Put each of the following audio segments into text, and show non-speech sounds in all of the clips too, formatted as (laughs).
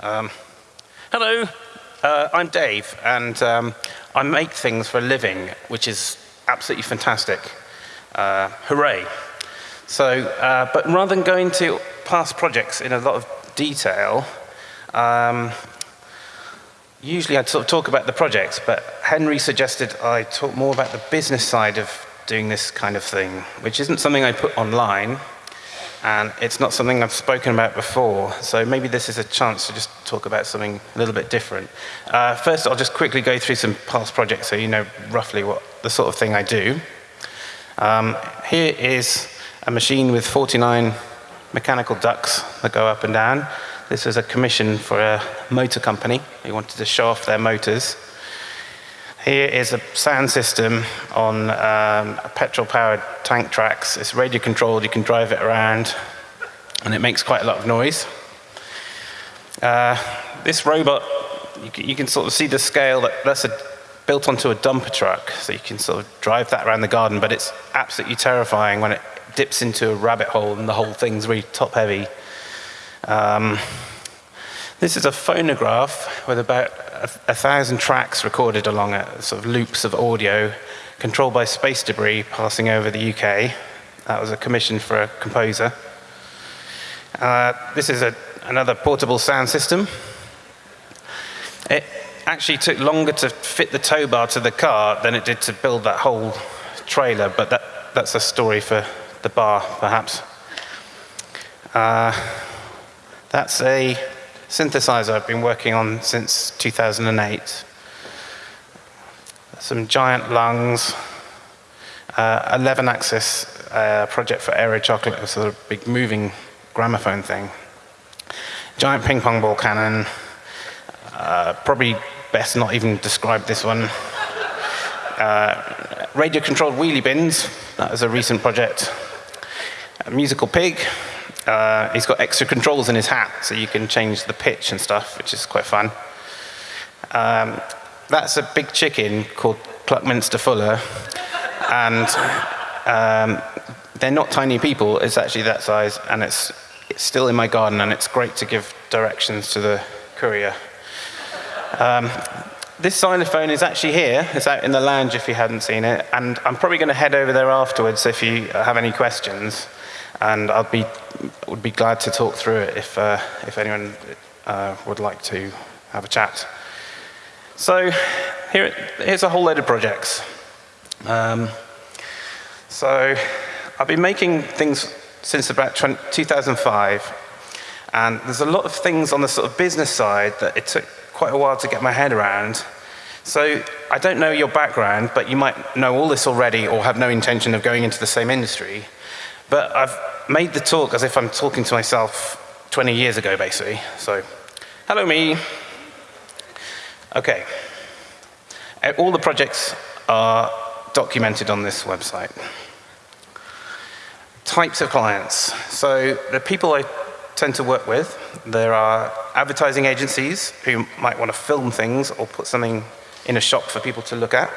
Um, hello, uh, I'm Dave, and um, I make things for a living, which is absolutely fantastic. Uh, hooray. So, uh, but rather than going to past projects in a lot of detail, um, usually I'd sort of talk about the projects, but Henry suggested I talk more about the business side of doing this kind of thing, which isn't something I put online, and it's not something I've spoken about before, so maybe this is a chance to just talk about something a little bit different. Uh, first, I'll just quickly go through some past projects so you know roughly what the sort of thing I do. Um, here is a machine with 49 mechanical ducts that go up and down. This was a commission for a motor company. They wanted to show off their motors. Here is a sound system on um, petrol-powered tank tracks. It's radio controlled, you can drive it around, and it makes quite a lot of noise. Uh, this robot, you can, you can, sort of see the scale, that, that's a, built onto a dumper truck, so you can sort of drive that around the garden, but it's absolutely terrifying when it dips into a rabbit hole and the whole thing's really top heavy. Um, this is a phonograph with about a, a, thousand tracks recorded along it, sort of loops of audio controlled by space debris passing over the UK. That was a commission for a composer. Uh, this is a, another portable sound system. It actually took longer to fit the tow bar to the car than it did to build that whole trailer, but that, that's a story for the bar, perhaps. Uh, that's a synthesizer I've been working on since 2008. Some giant lungs, uh, 11 axis uh, project for Aero Chocolate, a sort of big moving gramophone thing. Giant ping pong ball cannon, uh, probably best not even describe this one. Uh, radio controlled wheelie bins, that was a recent project. A musical pig, uh, he's got extra controls in his hat, so you can change the pitch and stuff, which is quite fun. Um, that's a big chicken called Pluckminster Fuller, and um, they're not tiny people. It's actually that size, and it's, it's still in my garden, and it's great to give directions to the courier. Um, this xylophone is actually here. It's out in the lounge if you hadn't seen it, and I'm probably going to head over there afterwards if you have any questions and I'll be would be glad to talk through it if uh, if anyone uh, would like to have a chat. So here, here's a whole load of projects. Um, so I've been making things since about 20, 2005, and there's a lot of things on the sort of business side that it took quite a while to get my head around. So I don't know your background, but you might know all this already or have no intention of going into the same industry. But I've made the talk as if I'm talking to myself 20 years ago, basically. So, hello me. Okay. Uh, all the projects are documented on this website. Types of clients. So the people I tend to work with, there are advertising agencies who might want to film things or put something in a shop for people to look at.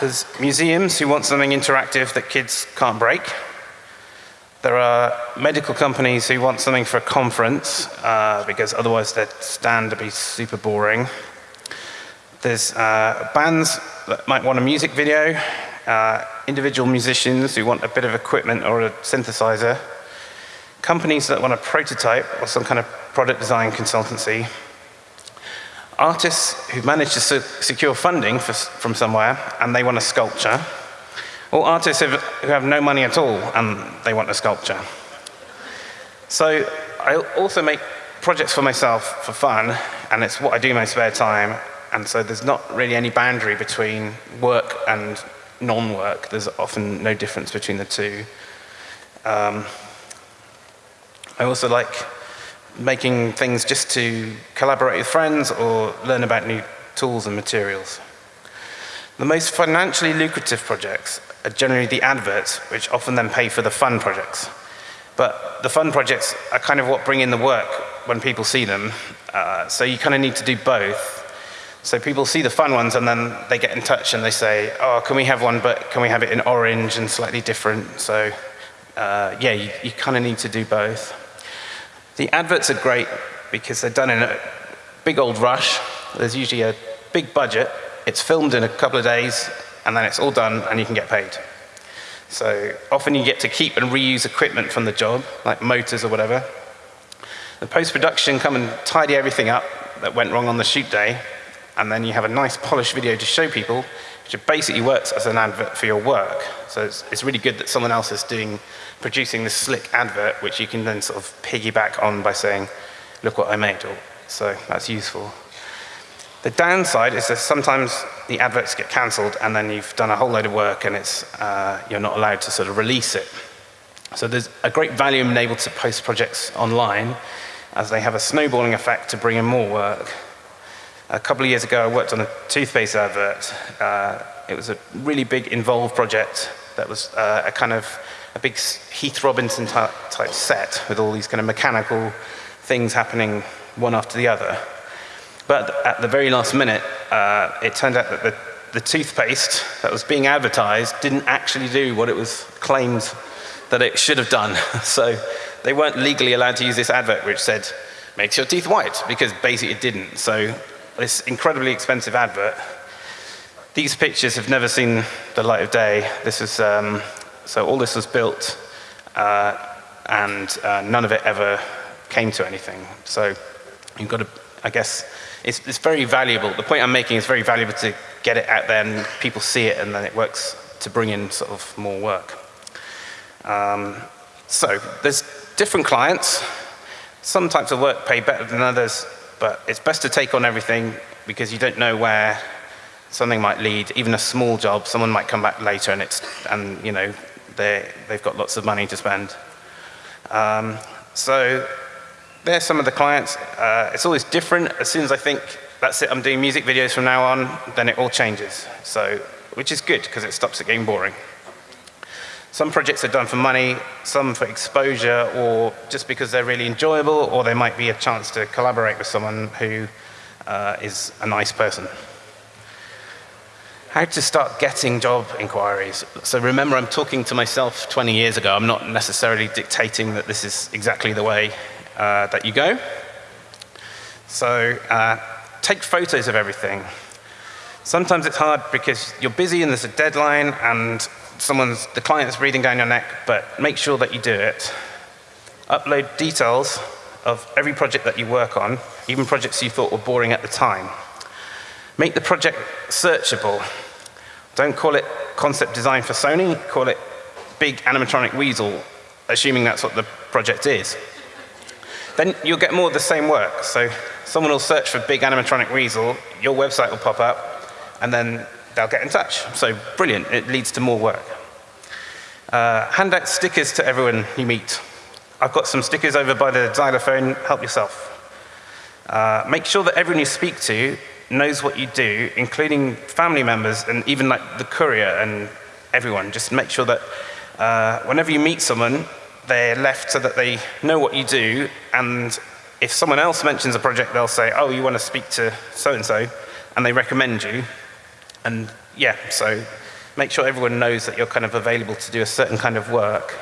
There's museums who want something interactive that kids can't break. There are medical companies who want something for a conference uh, because otherwise their stand would be super boring. There's uh, bands that might want a music video, uh, individual musicians who want a bit of equipment or a synthesizer, companies that want a prototype or some kind of product design consultancy, artists who've managed to secure funding for, from somewhere and they want a sculpture, or artists who have no money at all and they want a sculpture. So I also make projects for myself for fun, and it's what I do in my spare time, and so there's not really any boundary between work and non-work. There's often no difference between the two. Um, I also like making things just to collaborate with friends or learn about new tools and materials. The most financially lucrative projects are generally the adverts, which often then pay for the fun projects. But the fun projects are kind of what bring in the work when people see them. Uh, so you kind of need to do both. So people see the fun ones and then they get in touch and they say, oh, can we have one, but can we have it in orange and slightly different? So uh, yeah, you, you kind of need to do both. The adverts are great because they're done in a big old rush. There's usually a big budget. It's filmed in a couple of days, and then it's all done, and you can get paid. So often you get to keep and reuse equipment from the job, like motors or whatever. The post-production come and tidy everything up that went wrong on the shoot day, and then you have a nice polished video to show people, which basically works as an advert for your work. So it's, it's really good that someone else is doing, producing this slick advert, which you can then sort of piggyback on by saying, look what I made. or, So that's useful. The downside is that sometimes the adverts get cancelled and then you've done a whole load of work and it's, uh, you're not allowed to sort of release it. So there's a great value in being able to post projects online as they have a snowballing effect to bring in more work. A couple of years ago, I worked on a toothpaste advert. Uh, it was a really big involved project that was uh, a kind of a big Heath Robinson type, type set with all these kind of mechanical things happening one after the other. But at the very last minute, uh, it turned out that the, the toothpaste that was being advertised didn't actually do what it was claimed that it should have done. (laughs) so they weren't legally allowed to use this advert which said, makes your teeth white, because basically it didn't. So this incredibly expensive advert, these pictures have never seen the light of day. This is, um, so all this was built, uh, and uh, none of it ever came to anything. So you've got to, I guess, it's, it's very valuable. The point I'm making is very valuable to get it out there and people see it and then it works to bring in sort of more work. Um, so there's different clients. Some types of work pay better than others, but it's best to take on everything because you don't know where something might lead. Even a small job, someone might come back later and it's, and you know, they've got lots of money to spend. Um, so there's some of the clients. Uh, it's always different. As soon as I think, that's it, I'm doing music videos from now on, then it all changes. So, which is good, because it stops it getting boring. Some projects are done for money, some for exposure, or just because they're really enjoyable, or there might be a chance to collaborate with someone who uh, is a nice person. How to start getting job inquiries. So remember, I'm talking to myself 20 years ago. I'm not necessarily dictating that this is exactly the way uh, that you go. So uh, take photos of everything. Sometimes it's hard because you're busy and there's a deadline and someone's, the client's breathing down your neck, but make sure that you do it. Upload details of every project that you work on, even projects you thought were boring at the time. Make the project searchable. Don't call it concept design for Sony, call it big animatronic weasel, assuming that's what the project is then you'll get more of the same work. So someone will search for big animatronic weasel, your website will pop up, and then they'll get in touch. So brilliant, it leads to more work. Uh, hand out stickers to everyone you meet. I've got some stickers over by the xylophone, help yourself. Uh, make sure that everyone you speak to knows what you do, including family members and even like the courier and everyone. Just make sure that uh, whenever you meet someone, they're left so that they know what you do, and if someone else mentions a project, they'll say, oh, you want to speak to so-and-so, and they recommend you. And yeah, so make sure everyone knows that you're kind of available to do a certain kind of work.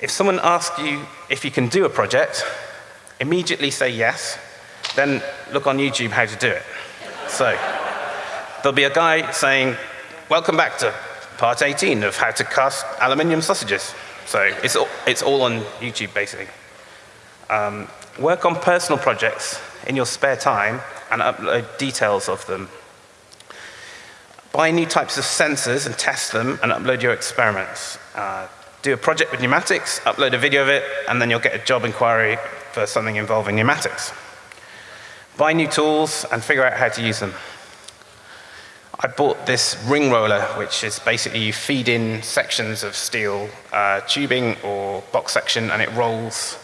If someone asks you if you can do a project, immediately say yes, then look on YouTube how to do it. So there'll be a guy saying, welcome back to part 18 of how to cast aluminium sausages. So it's all, it's all on YouTube, basically. Um, work on personal projects in your spare time and upload details of them. Buy new types of sensors and test them and upload your experiments. Uh, do a project with pneumatics, upload a video of it, and then you'll get a job inquiry for something involving pneumatics. Buy new tools and figure out how to use them. I bought this ring roller, which is basically you feed in sections of steel uh, tubing or box section and it rolls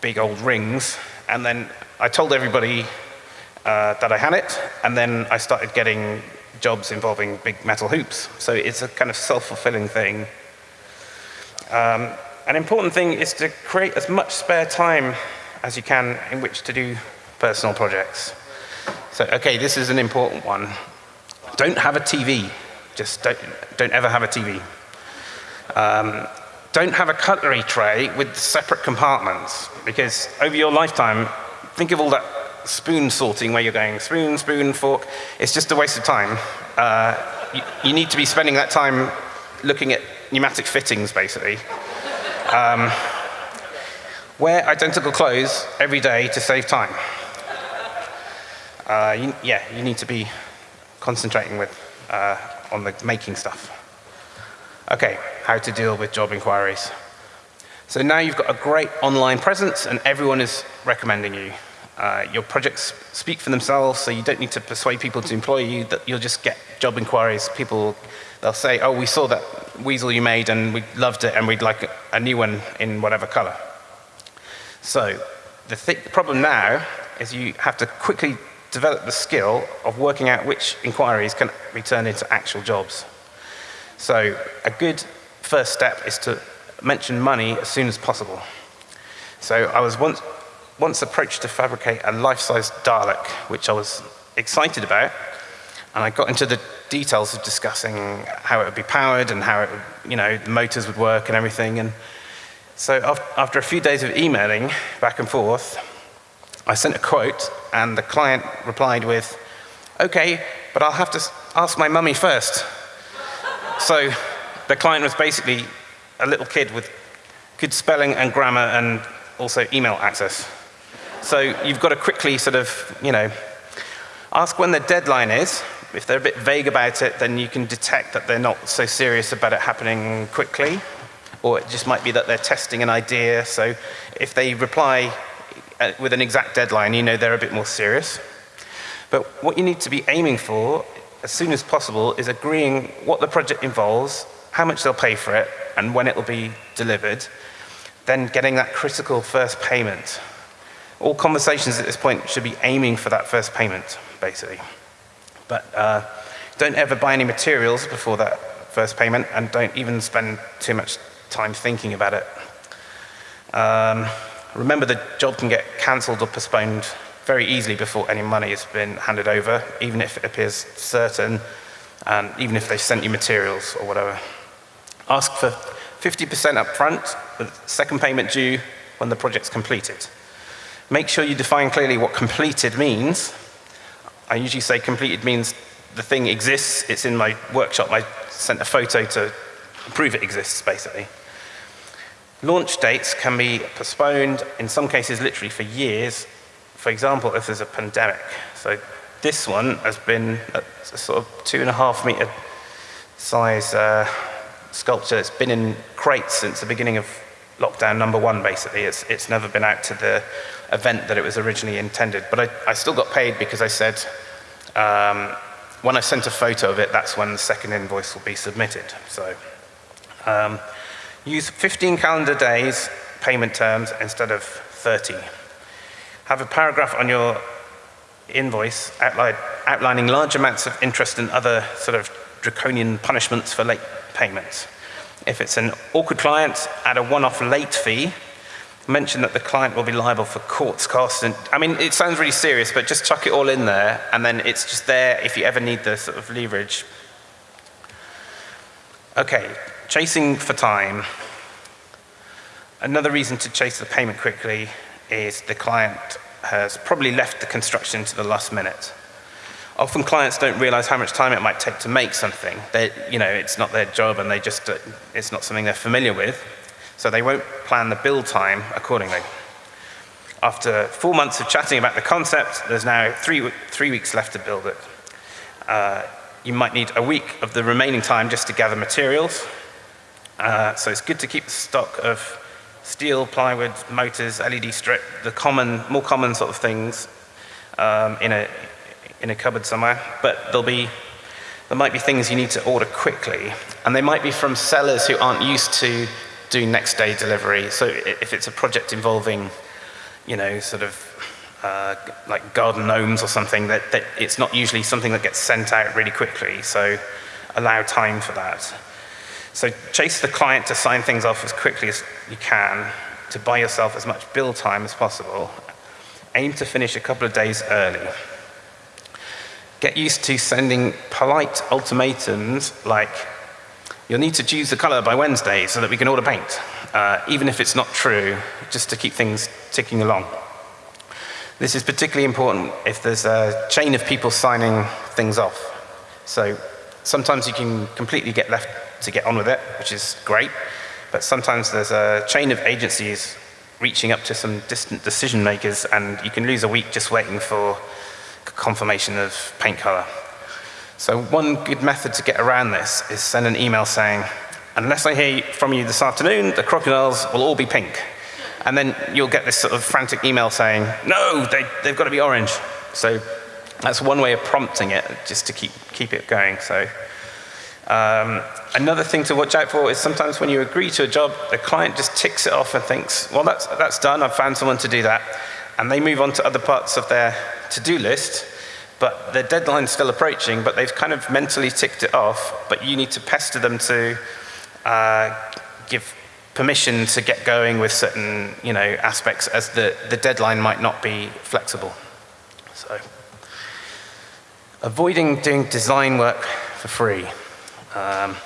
big old rings. And then I told everybody uh, that I had it, and then I started getting jobs involving big metal hoops. So it's a kind of self-fulfilling thing. Um, an important thing is to create as much spare time as you can in which to do personal projects. So, okay, this is an important one. Don't have a TV. Just don't, don't ever have a TV. Um, don't have a cutlery tray with separate compartments because over your lifetime, think of all that spoon sorting where you're going spoon, spoon, fork. It's just a waste of time. Uh, you, you, need to be spending that time looking at pneumatic fittings, basically. Um, wear identical clothes every day to save time. Uh, you, yeah, you need to be concentrating with, uh, on the making stuff. Okay, how to deal with job inquiries. So now you've got a great online presence and everyone is recommending you. Uh, your projects speak for themselves, so you don't need to persuade people to employ you, that you'll just get job inquiries. People, they'll say, oh, we saw that weasel you made and we loved it and we'd like a new one in whatever color. So the, th the problem now is you have to quickly develop the skill of working out which inquiries can be turned into actual jobs. So a good first step is to mention money as soon as possible. So I was once once approached to fabricate a life-size Dalek, which I was excited about, and I got into the details of discussing how it would be powered and how it would, you know, the motors would work and everything. And so after a few days of emailing back and forth, I sent a quote, and the client replied with, okay, but I'll have to ask my mummy first. so the client was basically a little kid with good spelling and grammar and also email access. So you've got to quickly sort of, you know, ask when the deadline is. If they're a bit vague about it, then you can detect that they're not so serious about it happening quickly. Or it just might be that they're testing an idea. So if they reply with an exact deadline, you know they're a bit more serious. But what you need to be aiming for as soon as possible is agreeing what the project involves, how much they'll pay for it, and when it will be delivered, then getting that critical first payment. All conversations at this point should be aiming for that first payment, basically. But uh, don't ever buy any materials before that first payment, and don't even spend too much time thinking about it. Um, remember, the job can get cancelled or postponed very easily before any money has been handed over, even if it appears certain, and even if they've sent you materials or whatever. Ask for 50% up front, with second payment due when the project's completed. Make sure you define clearly what completed means. I usually say completed means the thing exists, it's in my workshop, I sent a photo to prove it exists, basically. Launch dates can be postponed, in some cases literally for years. For example, if there's a pandemic. So this one has been a, sort of two and a half meter size uh, sculpture. It's been in crates since the beginning of lockdown number one, basically. It's, it's never been out to the event that it was originally intended. But I, I still got paid because I said, um, when I sent a photo of it, that's when the second invoice will be submitted. So um, use 15 calendar days payment terms instead of 30. Have a paragraph on your invoice outlining large amounts of interest and other sort of draconian punishments for late payments. If it's an awkward client, add a one-off late fee mention that the client will be liable for courts costs. And I mean, it sounds really serious, but just chuck it all in there, and then it's just there if you ever need the sort of leverage. Okay, chasing for time. Another reason to chase the payment quickly is the client has probably left the construction to the last minute. Often clients don't realize how much time it might take to make something. They, you know, it's not their job and they just, uh, it's not something they're familiar with so they won't plan the build time accordingly. After four months of chatting about the concept, there's now three, three weeks left to build it. Uh, you might need a week of the remaining time just to gather materials. Uh, so it's good to keep stock of steel, plywood, motors, LED strip, the common, more common sort of things um, in, a, in a cupboard somewhere. But there'll be, there might be things you need to order quickly. And they might be from sellers who aren't used to doing next day delivery. So if it's a project involving, you know, sort of uh, like garden gnomes or something, that, that it's not usually something that gets sent out really quickly. So allow time for that. So chase the client to sign things off as quickly as you can to buy yourself as much build time as possible. Aim to finish a couple of days early. Get used to sending polite ultimatums like You'll need to choose the color by Wednesday so that we can order paint, uh, even if it's not true, just to keep things ticking along. This is particularly important if there's a chain of people signing things off. So sometimes you can completely get left to get on with it, which is great, but sometimes there's a chain of agencies reaching up to some distant decision makers and you can lose a week just waiting for confirmation of paint color. So one good method to get around this is send an email saying, unless I hear from you this afternoon, the crocodiles will all be pink. And then you'll get this sort of frantic email saying, no, they, they've got to be orange. So that's one way of prompting it, just to keep, keep it going. So um, another thing to watch out for is sometimes when you agree to a job, the client just ticks it off and thinks, well, that's, that's done, I've found someone to do that. And they move on to other parts of their to-do list, but their deadline's still approaching, but they've kind of mentally ticked it off, but you need to pester them to uh, give permission to get going with certain you know, aspects as the, the deadline might not be flexible. So, avoiding doing design work for free. Um,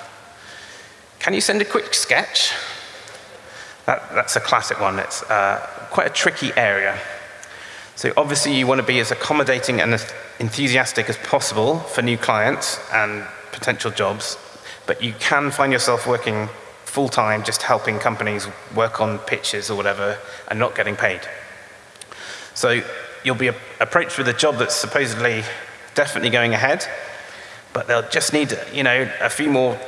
can you send a quick sketch? That, that's a classic one. It's uh, quite a tricky area. So obviously you want to be as accommodating and as enthusiastic as possible for new clients and potential jobs, but you can find yourself working full-time just helping companies work on pitches or whatever and not getting paid. So you'll be approached with a job that's supposedly definitely going ahead, but they'll just need, you know, a few more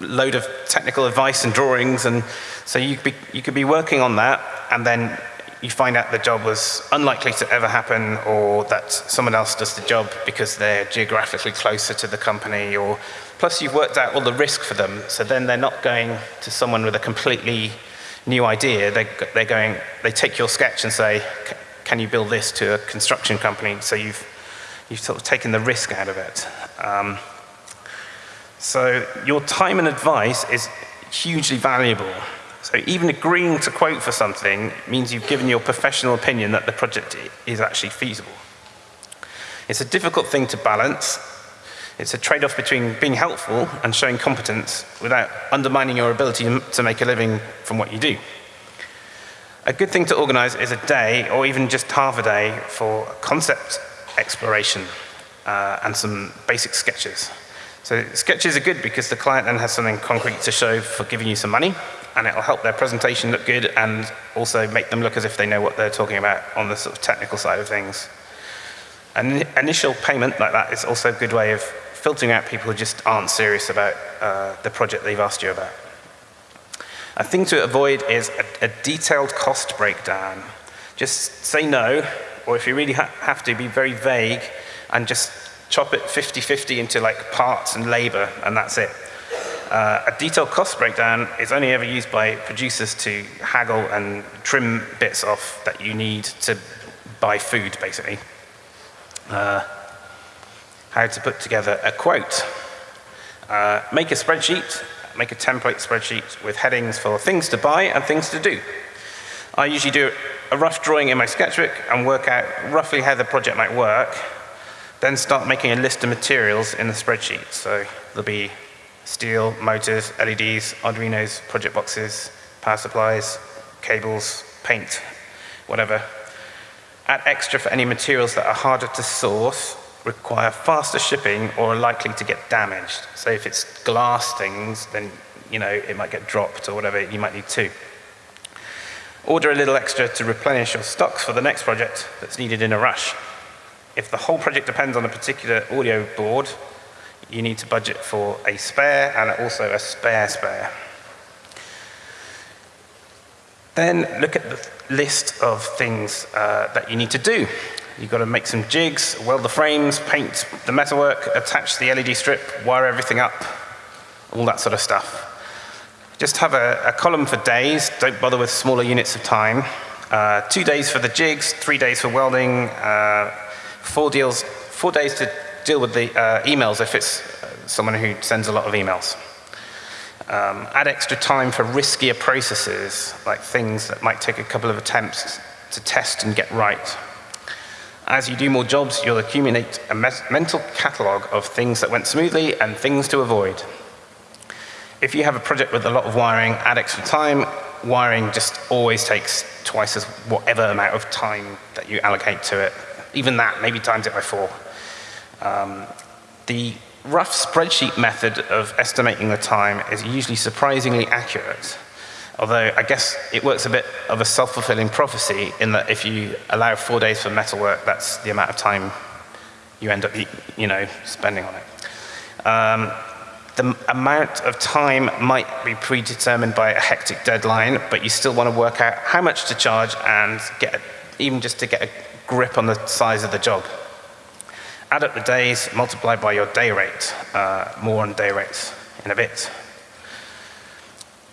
load of technical advice and drawings, and so you could be, you could be working on that, and then you find out the job was unlikely to ever happen, or that someone else does the job because they're geographically closer to the company, or Plus you've worked out all the risk for them, so then they're not going to someone with a completely new idea. They, they're going, they take your sketch and say, can you build this to a construction company? So you've, you've sort of taken the risk out of it. Um, so your time and advice is hugely valuable. So even agreeing to quote for something means you've given your professional opinion that the project is actually feasible. It's a difficult thing to balance, it's a trade-off between being helpful and showing competence without undermining your ability to make a living from what you do. A good thing to organize is a day, or even just half a day, for concept exploration uh, and some basic sketches. So sketches are good because the client then has something concrete to show for giving you some money, and it'll help their presentation look good and also make them look as if they know what they're talking about on the sort of technical side of things. An initial payment like that is also a good way of filtering out people who just aren't serious about uh, the project they've asked you about. A thing to avoid is a, a detailed cost breakdown. Just say no, or if you really ha have to, be very vague and just chop it 50-50 into like parts and labor, and that's it. Uh, a detailed cost breakdown is only ever used by producers to haggle and trim bits off that you need to buy food, basically. Uh, how to put together a quote. Uh, make a spreadsheet, make a template spreadsheet with headings for things to buy and things to do. I usually do a rough drawing in my sketchbook and work out roughly how the project might work, then start making a list of materials in the spreadsheet. So there'll be steel, motors, LEDs, Arduinos, project boxes, power supplies, cables, paint, whatever. Add extra for any materials that are harder to source require faster shipping or are likely to get damaged. So if it's glass things, then you know it might get dropped or whatever, you might need two. Order a little extra to replenish your stocks for the next project that's needed in a rush. If the whole project depends on a particular audio board, you need to budget for a spare and also a spare spare. Then look at the list of things uh, that you need to do. You've got to make some jigs, weld the frames, paint the metalwork, attach the LED strip, wire everything up, all that sort of stuff. Just have a, a column for days, don't bother with smaller units of time. Uh, two days for the jigs, three days for welding, uh, four, deals, four days to deal with the uh, emails if it's uh, someone who sends a lot of emails. Um, add extra time for riskier processes, like things that might take a couple of attempts to test and get right. As you do more jobs, you'll accumulate a mental catalog of things that went smoothly and things to avoid. If you have a project with a lot of wiring, add extra time wiring just always takes twice as whatever amount of time that you allocate to it. Even that, maybe times it by four. Um, the rough spreadsheet method of estimating the time is usually surprisingly accurate. Although I guess it works a bit of a self-fulfilling prophecy in that if you allow four days for metalwork, that's the amount of time you end up, you know, spending on it. Um, the amount of time might be predetermined by a hectic deadline, but you still want to work out how much to charge and get, even just to get a grip on the size of the job. Add up the days, multiply by your day rate. Uh, more on day rates in a bit.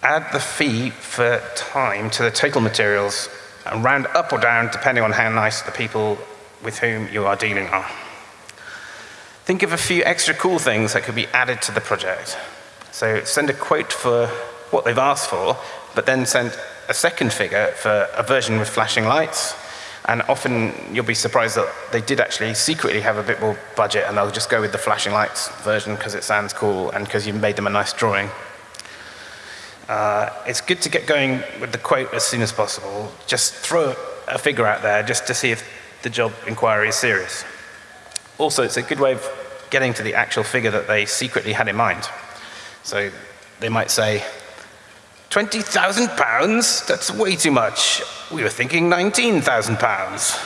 Add the fee for time to the total materials and round up or down depending on how nice the people with whom you are dealing are. Think of a few extra cool things that could be added to the project. So send a quote for what they've asked for, but then send a second figure for a version with flashing lights. And often you'll be surprised that they did actually secretly have a bit more budget and they'll just go with the flashing lights version because it sounds cool and because you've made them a nice drawing. Uh, it's good to get going with the quote as soon as possible. Just throw a figure out there just to see if the job inquiry is serious. Also, it's a good way of getting to the actual figure that they secretly had in mind. So they might say, 20,000 pounds? That's way too much. We were thinking 19,000 pounds.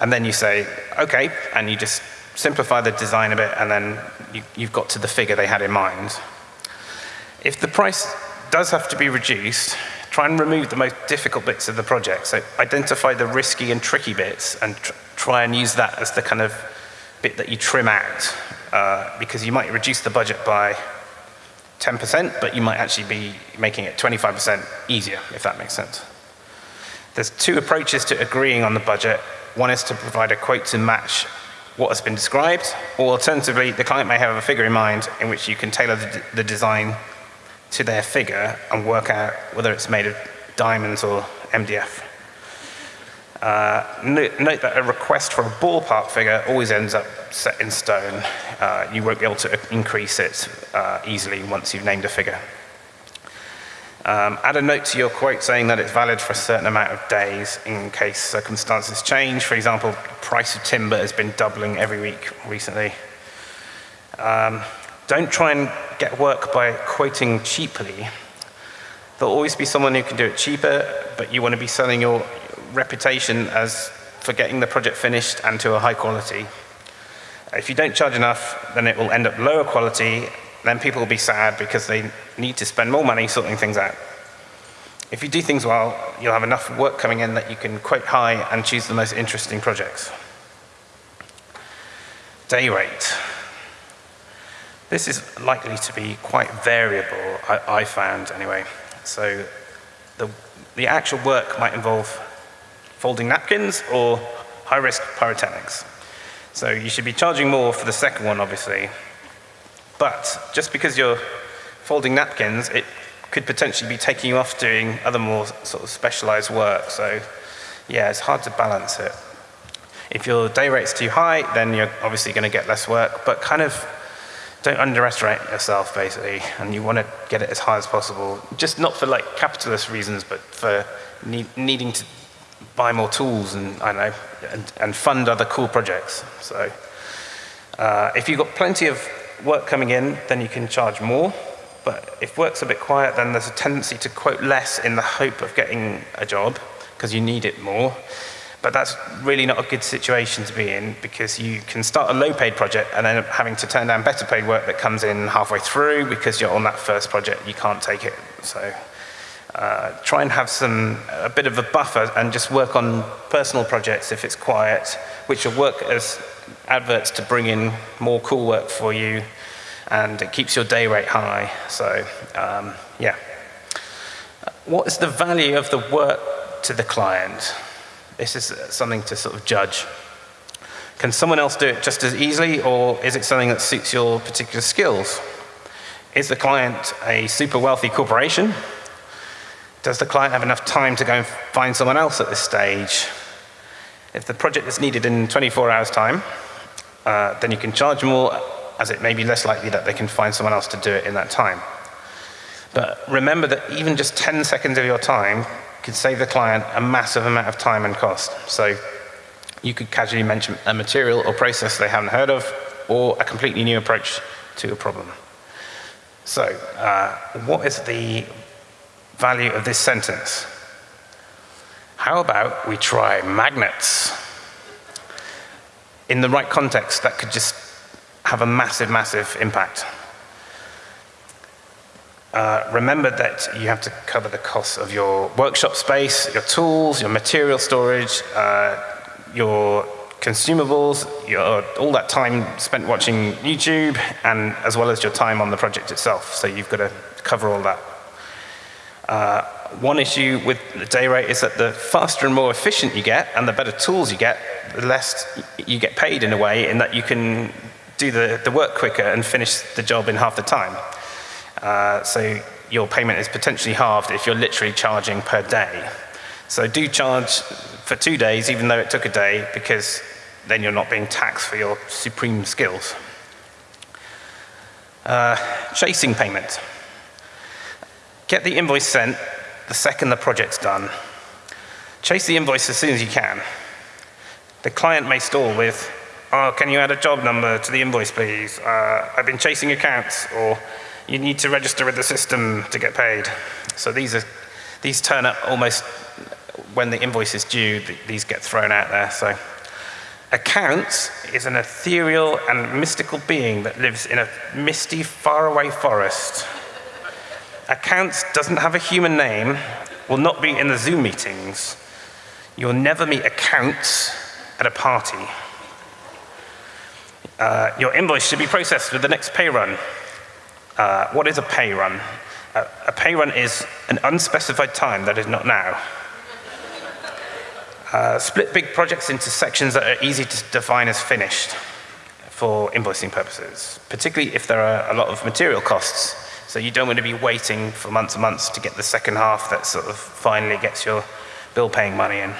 And then you say, okay, and you just simplify the design a bit and then you, you've got to the figure they had in mind. If the price does have to be reduced, try and remove the most difficult bits of the project. So identify the risky and tricky bits and tr try and use that as the kind of bit that you trim out uh, because you might reduce the budget by 10%, but you might actually be making it 25% easier, if that makes sense. There's two approaches to agreeing on the budget. One is to provide a quote to match what has been described, or alternatively, the client may have a figure in mind in which you can tailor the, the design to their figure and work out whether it's made of diamonds or MDF. Uh, note, note, that a request for a ballpark figure always ends up set in stone. Uh, you won't be able to increase it uh, easily once you've named a figure. Um, add a note to your quote saying that it's valid for a certain amount of days in case circumstances change. For example, the price of timber has been doubling every week recently. Um, don't try and get work by quoting cheaply. There'll always be someone who can do it cheaper, but you want to be selling your, reputation as for getting the project finished and to a high quality. If you don't charge enough, then it will end up lower quality, then people will be sad because they need to spend more money sorting things out. If you do things well, you'll have enough work coming in that you can quote high and choose the most interesting projects. Day rate. This is likely to be quite variable, I, I found anyway. So the, the actual work might involve folding napkins or high-risk pyrotechnics. So you should be charging more for the second one, obviously. But just because you're folding napkins, it could potentially be taking you off doing other more sort of specialized work. So yeah, it's hard to balance it. If your day rate's too high, then you're obviously going to get less work, but kind of don't underestimate yourself, basically, and you want to get it as high as possible. Just not for like capitalist reasons, but for need, needing to buy more tools and, I know, and, and fund other cool projects. So uh, if you've got plenty of work coming in, then you can charge more. But if work's a bit quiet, then there's a tendency to quote less in the hope of getting a job, because you need it more. But that's really not a good situation to be in because you can start a low paid project and then having to turn down better paid work that comes in halfway through because you're on that first project, you can't take it. So uh, try and have some, a bit of a buffer and just work on personal projects if it's quiet, which will work as adverts to bring in more cool work for you and it keeps your day rate high. So, um, yeah. What is the value of the work to the client? This is something to sort of judge. Can someone else do it just as easily or is it something that suits your particular skills? Is the client a super wealthy corporation? Does the client have enough time to go and find someone else at this stage? If the project is needed in 24 hours time, uh, then you can charge more as it may be less likely that they can find someone else to do it in that time. But remember that even just 10 seconds of your time could save the client a massive amount of time and cost. So you could casually mention a material or process they haven't heard of, or a completely new approach to a problem. So uh, what is the value of this sentence? How about we try magnets? In the right context, that could just have a massive, massive impact. Uh, remember that you have to cover the costs of your workshop space, your tools, your material storage, uh, your consumables, your, all that time spent watching YouTube, and as well as your time on the project itself. So you've got to cover all that. Uh, one issue with the day rate is that the faster and more efficient you get, and the better tools you get, the less you get paid in a way, in that you can do the, the work quicker and finish the job in half the time. Uh, so your payment is potentially halved if you're literally charging per day. So do charge for two days, even though it took a day, because then you're not being taxed for your supreme skills. Uh, chasing payment. Get the invoice sent the second the project's done. Chase the invoice as soon as you can. The client may stall with, oh, can you add a job number to the invoice, please? Uh, I've been chasing accounts, or you need to register with the system to get paid. So these, are, these turn up almost when the invoice is due, these get thrown out there. So accounts is an ethereal and mystical being that lives in a misty, faraway forest. Accounts doesn't have a human name, will not be in the Zoom meetings. You'll never meet accounts at a party. Uh, your invoice should be processed with the next pay run. Uh, what is a pay run? Uh, a pay run is an unspecified time that is not now. Uh, split big projects into sections that are easy to define as finished for invoicing purposes, particularly if there are a lot of material costs. So you don't want to be waiting for months and months to get the second half that sort of finally gets your bill paying money in.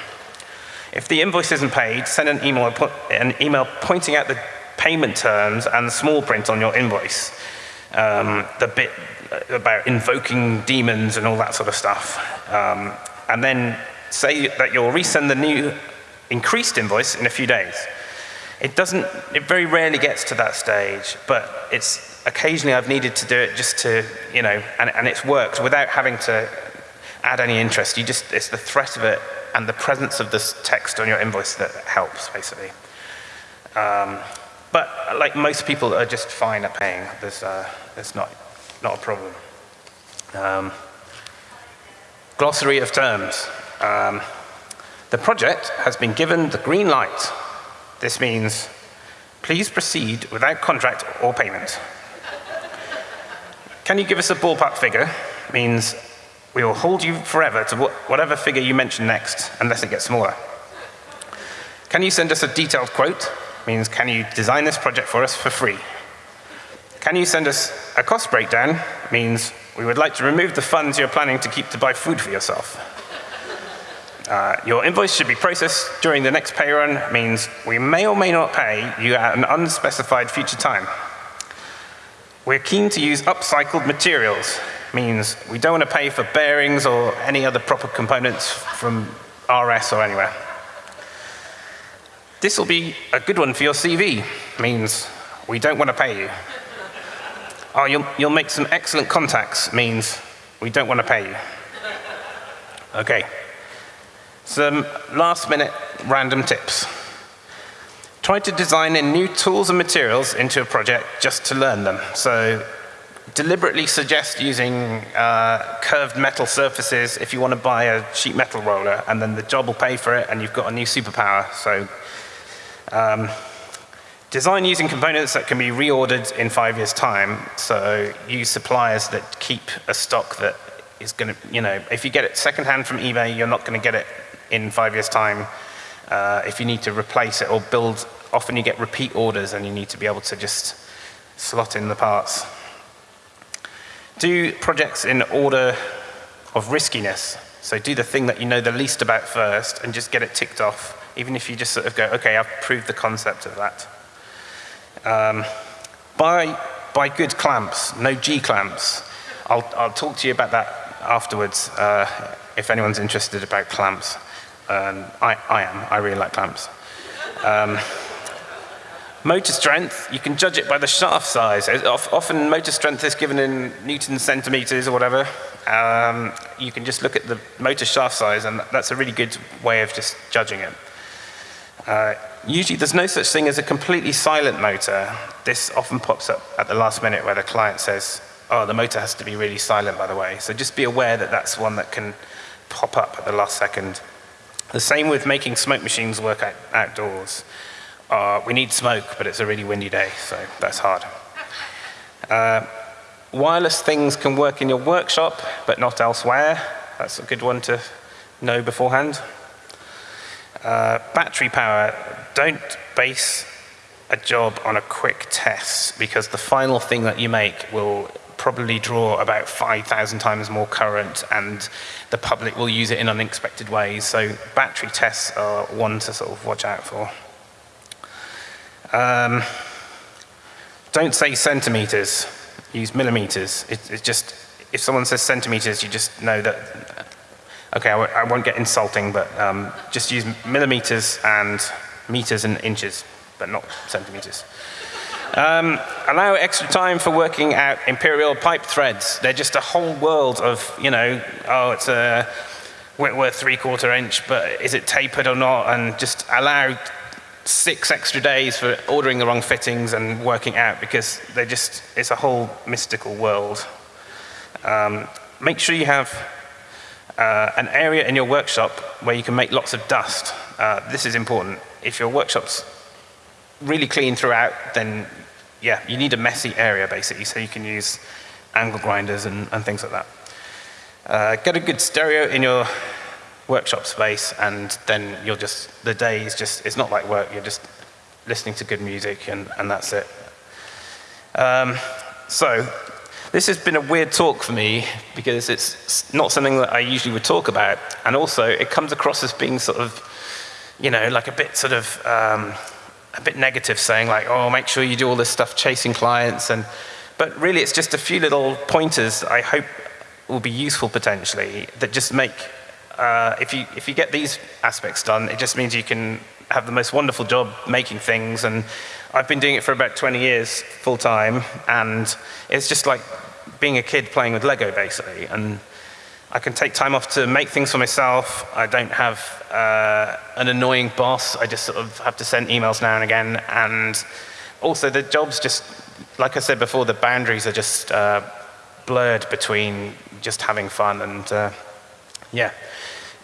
If the invoice isn't paid, send an email, an email pointing out the payment terms and the small print on your invoice um, the bit about invoking demons and all that sort of stuff. Um, and then say that you'll resend the new increased invoice in a few days. It doesn't, it very rarely gets to that stage, but it's occasionally I've needed to do it just to, you know, and, and it's worked without having to add any interest. You just, it's the threat of it and the presence of this text on your invoice that helps, basically. Um, but like most people are just fine at paying. There's, uh, there's not, not a problem. Um, glossary of terms. Um, the project has been given the green light. This means please proceed without contract or payment. Can you give us a ballpark figure? Means we will hold you forever to whatever figure you mention next, unless it gets smaller. Can you send us a detailed quote? means can you design this project for us for free? Can you send us a cost breakdown? means we would like to remove the funds you're planning to keep to buy food for yourself. Uh, your invoice should be processed during the next pay run means we may or may not pay you at an unspecified future time. We're keen to use upcycled materials means we don't want to pay for bearings or any other proper components from RS or anywhere. This will be a good one for your CV, means we don't want to pay you. Oh, you'll, you'll make some excellent contacts, means we don't want to pay you. Okay. Some last minute random tips. Try to design in new tools and materials into a project just to learn them. So deliberately suggest using uh, curved metal surfaces if you want to buy a sheet metal roller and then the job will pay for it and you've got a new superpower. So um, design using components that can be reordered in five years' time. So use suppliers that keep a stock that is going to, you know, if you get it secondhand from eBay, you're not going to get it in five years' time. Uh, if you need to replace it or build, often you get repeat orders and you need to be able to just slot in the parts. Do projects in order of riskiness. So do the thing that you know the least about first and just get it ticked off even if you just sort of go, okay, I've proved the concept of that. Um, buy, buy good clamps, no G clamps. I'll, I'll talk to you about that afterwards uh, if anyone's interested about clamps. Um, I, I am. I really like clamps. Um, motor strength, you can judge it by the shaft size. Often motor strength is given in newton centimeters or whatever. Um, you can just look at the motor shaft size and that's a really good way of just judging it. Uh, usually there's no such thing as a completely silent motor. This often pops up at the last minute where the client says, oh, the motor has to be really silent, by the way. So just be aware that that's one that can pop up at the last second. The same with making smoke machines work out outdoors. Uh, we need smoke, but it's a really windy day, so that's hard. Uh, wireless things can work in your workshop, but not elsewhere. That's a good one to know beforehand. Uh, battery power, don't base a job on a quick test because the final thing that you make will probably draw about 5,000 times more current and the public will use it in unexpected ways. So battery tests are one to sort of watch out for. Um, don't say centimeters, use millimeters. It, it's just, if someone says centimeters, you just know that okay, I won't get insulting, but um, just use millimeters and meters and inches, but not centimeters. Um, allow extra time for working out imperial pipe threads. They're just a whole world of, you know, oh, it's a Whitworth three-quarter inch, but is it tapered or not? And just allow six extra days for ordering the wrong fittings and working out because they just, it's a whole mystical world. Um, make sure you have uh, an area in your workshop where you can make lots of dust. Uh, this is important. If your workshop's really clean throughout, then yeah, you need a messy area basically, so you can use angle grinders and, and things like that. Uh, get a good stereo in your workshop space, and then you'll just, the day is just, it's not like work, you're just listening to good music, and, and that's it. Um, so, this has been a weird talk for me because it's not something that I usually would talk about. And also, it comes across as being sort of, you know, like a bit sort of, um, a bit negative saying like, oh, make sure you do all this stuff chasing clients. And, but really, it's just a few little pointers I hope will be useful potentially that just make, uh, if, you, if you get these aspects done, it just means you can have the most wonderful job making things and I've been doing it for about 20 years full time, and it's just like being a kid playing with Lego, basically. And I can take time off to make things for myself. I don't have uh, an annoying boss. I just sort of have to send emails now and again. And also, the jobs just, like I said before, the boundaries are just uh, blurred between just having fun and, uh, yeah.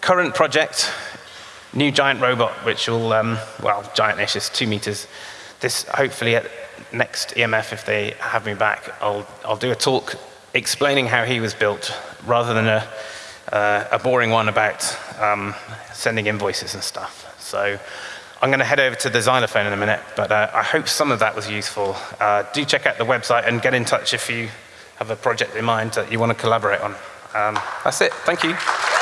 Current project, new giant robot, which will, um, well, giant-ish is two meters this hopefully at next EMF, if they have me back, I'll, I'll do a talk explaining how he was built rather than a, uh, a boring one about um, sending invoices and stuff. So I'm going to head over to the xylophone in a minute, but uh, I hope some of that was useful. Uh, do check out the website and get in touch if you have a project in mind that you want to collaborate on. Um, that's it. Thank you.